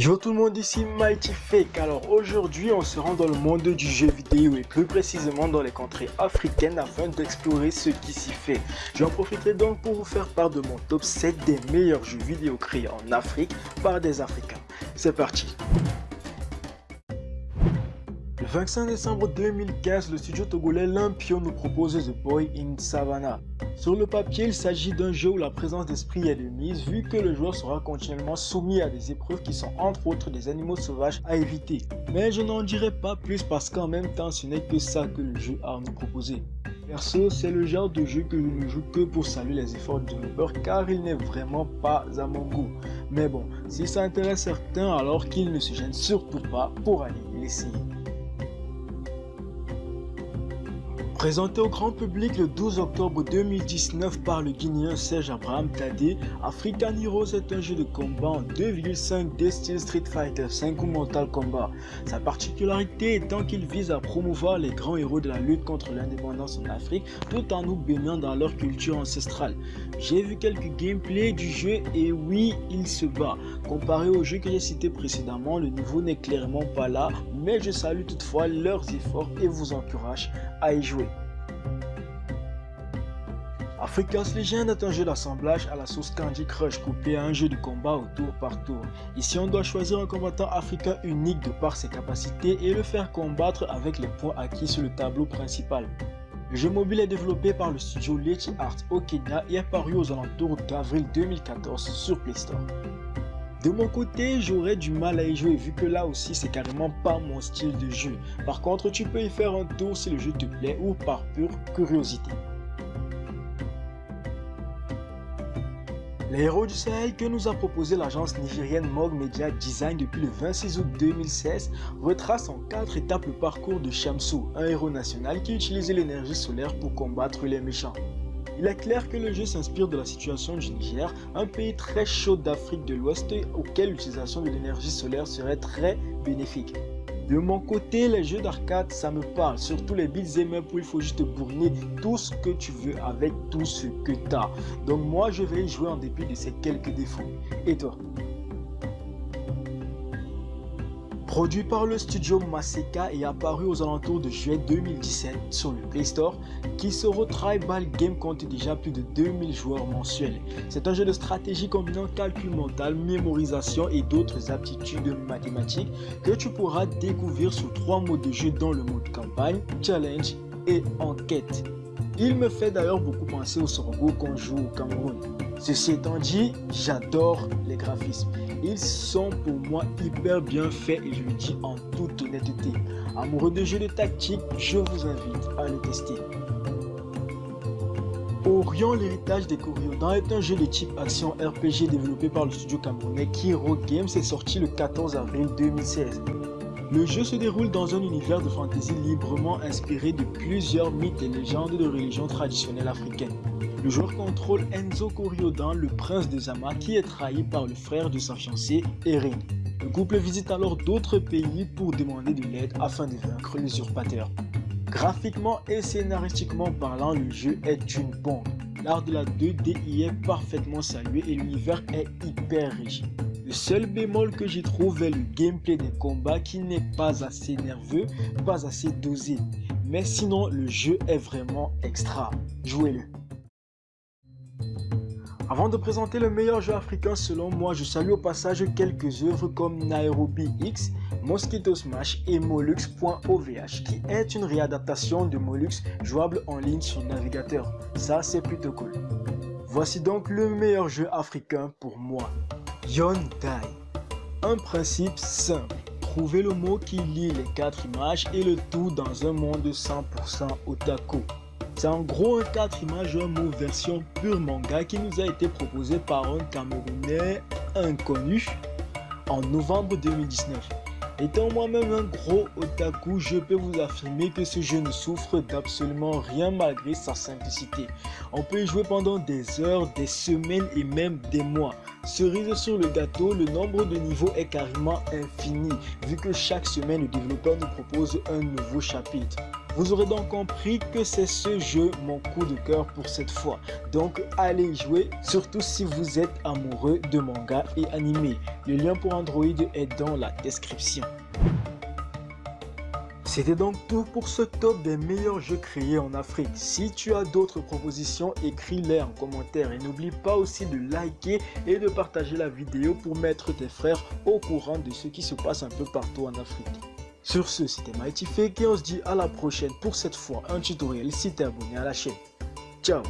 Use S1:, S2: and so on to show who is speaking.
S1: Yo tout le monde ici Mighty Fake, alors aujourd'hui on se rend dans le monde du jeu vidéo et plus précisément dans les contrées africaines afin d'explorer ce qui s'y fait. J'en profiterai donc pour vous faire part de mon top 7 des meilleurs jeux vidéo créés en Afrique par des Africains. C'est parti 25 décembre 2015, le studio togolais Limpion nous propose The Boy in Savannah. Sur le papier, il s'agit d'un jeu où la présence d'esprit est de mise vu que le joueur sera continuellement soumis à des épreuves qui sont entre autres des animaux sauvages à éviter. Mais je n'en dirai pas plus parce qu'en même temps ce n'est que ça que le jeu a à nous proposer. Perso, c'est le genre de jeu que je ne joue que pour saluer les efforts du développeur car il n'est vraiment pas à mon goût. Mais bon, si ça intéresse certains alors qu'ils ne se gênent surtout pas pour aller l'essayer. Présenté au grand public le 12 octobre 2019 par le Guinéen Serge Abraham Tadé, African Heroes est un jeu de combat en 2,5D style Street Fighter 5 ou Mortal Kombat. Sa particularité étant qu'il vise à promouvoir les grands héros de la lutte contre l'indépendance en Afrique tout en nous baignant dans leur culture ancestrale. J'ai vu quelques gameplays du jeu et oui, il se bat. Comparé au jeu que j'ai cité précédemment, le niveau n'est clairement pas là, mais je salue toutefois leurs efforts et vous encourage à y jouer. Africa's Legend est un jeu d'assemblage à la sauce Candy Crush coupé à un jeu de combat au tour par tour. Ici on doit choisir un combattant africain unique de par ses capacités et le faire combattre avec les points acquis sur le tableau principal. Le jeu mobile est développé par le studio Letty Art au Kenya et est paru aux alentours d'avril 2014 sur Play Store. De mon côté, j'aurais du mal à y jouer vu que là aussi c'est carrément pas mon style de jeu. Par contre, tu peux y faire un tour si le jeu te plaît ou par pure curiosité. Les héros du Sahel que nous a proposé l'agence nigérienne Mog Media Design depuis le 26 août 2016 retrace en 4 étapes le parcours de Shamsou, un héros national qui utilisait l'énergie solaire pour combattre les méchants. Il est clair que le jeu s'inspire de la situation du Niger, un pays très chaud d'Afrique de l'Ouest auquel l'utilisation de l'énergie solaire serait très bénéfique. De mon côté, les jeux d'arcade, ça me parle. Surtout les beats up où il faut juste bourner tout ce que tu veux avec tout ce que tu as. Donc moi, je vais y jouer en dépit de ces quelques défauts. Et toi? Produit par le studio Maseka et apparu aux alentours de juillet 2017 sur le Play Store, Kisoro Tribal Game compte déjà plus de 2000 joueurs mensuels. C'est un jeu de stratégie combinant calcul mental, mémorisation et d'autres aptitudes mathématiques que tu pourras découvrir sur trois modes de jeu dans le mode campagne, challenge et enquête. Il me fait d'ailleurs beaucoup penser au Sorgo qu'on joue au Cameroun. Ceci étant dit, j'adore les graphismes. Ils sont pour moi hyper bien faits et je le dis en toute honnêteté. Amoureux de jeux de tactique, je vous invite à le tester. Orion l'héritage des Coriodan est un jeu de type action RPG développé par le studio camerounais Kiro Games et sorti le 14 avril 2016. Le jeu se déroule dans un univers de fantasy librement inspiré de plusieurs mythes et légendes de religions traditionnelles africaines. Le joueur contrôle Enzo Coriodan, le prince de Zama, qui est trahi par le frère de sa fiancée, Erin. Le couple visite alors d'autres pays pour demander de l'aide afin de vaincre l'usurpateur. Graphiquement et scénaristiquement parlant, le jeu est une bombe. L'art de la 2D y est parfaitement salué et l'univers est hyper riche. Le seul bémol que j'y trouve est le gameplay des combats qui n'est pas assez nerveux, pas assez dosé. Mais sinon, le jeu est vraiment extra. Jouez-le. Avant de présenter le meilleur jeu africain selon moi, je salue au passage quelques œuvres comme Nairobi X, Mosquito Smash et Molux.ovh qui est une réadaptation de Molux jouable en ligne sur navigateur. Ça c'est plutôt cool. Voici donc le meilleur jeu africain pour moi. Yondai. Un principe simple. Trouver le mot qui lie les quatre images et le tout dans un monde 100% otaku. C'est en gros un 4 images, un mot version pure manga qui nous a été proposé par un Camerounais inconnu en novembre 2019. Étant moi-même un gros otaku, je peux vous affirmer que ce jeu ne souffre d'absolument rien malgré sa simplicité. On peut y jouer pendant des heures, des semaines et même des mois. Cerise sur le gâteau, le nombre de niveaux est carrément infini vu que chaque semaine le développeur nous propose un nouveau chapitre. Vous aurez donc compris que c'est ce jeu mon coup de cœur pour cette fois. Donc allez jouer, surtout si vous êtes amoureux de manga et animé. Le lien pour Android est dans la description. C'était donc tout pour ce top des meilleurs jeux créés en Afrique. Si tu as d'autres propositions, écris-les en commentaire et n'oublie pas aussi de liker et de partager la vidéo pour mettre tes frères au courant de ce qui se passe un peu partout en Afrique. Sur ce, c'était Mighty Fake et on se dit à la prochaine pour cette fois un tutoriel si t'es abonné à la chaîne. Ciao